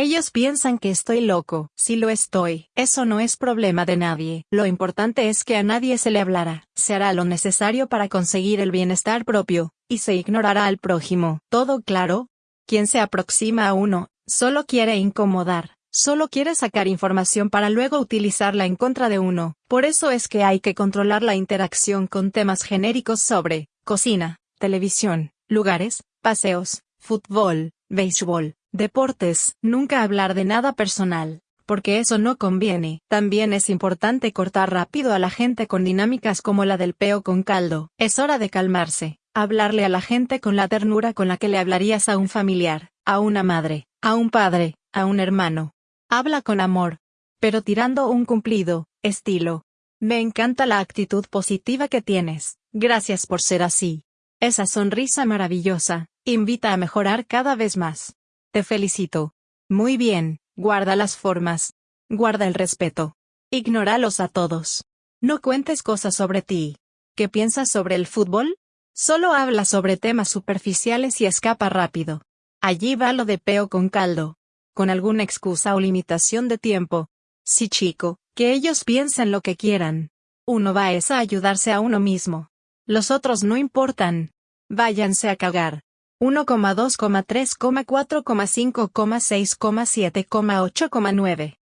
Ellos piensan que estoy loco. Si lo estoy, eso no es problema de nadie. Lo importante es que a nadie se le hablará. Se hará lo necesario para conseguir el bienestar propio, y se ignorará al prójimo. ¿Todo claro? Quien se aproxima a uno, solo quiere incomodar. Solo quiere sacar información para luego utilizarla en contra de uno. Por eso es que hay que controlar la interacción con temas genéricos sobre cocina, televisión, lugares, paseos, fútbol, béisbol, deportes. Nunca hablar de nada personal, porque eso no conviene. También es importante cortar rápido a la gente con dinámicas como la del peo con caldo. Es hora de calmarse, hablarle a la gente con la ternura con la que le hablarías a un familiar, a una madre, a un padre, a un hermano. Habla con amor, pero tirando un cumplido, estilo. Me encanta la actitud positiva que tienes, gracias por ser así. Esa sonrisa maravillosa, invita a mejorar cada vez más. Te felicito. Muy bien, guarda las formas. Guarda el respeto. Ignóralos a todos. No cuentes cosas sobre ti. ¿Qué piensas sobre el fútbol? Solo habla sobre temas superficiales y escapa rápido. Allí va lo de peo con caldo. Con alguna excusa o limitación de tiempo. Sí chico, que ellos piensen lo que quieran. Uno va es a ayudarse a uno mismo. Los otros no importan. Váyanse a cagar. 1,2,3,4,5,6,7,8,9.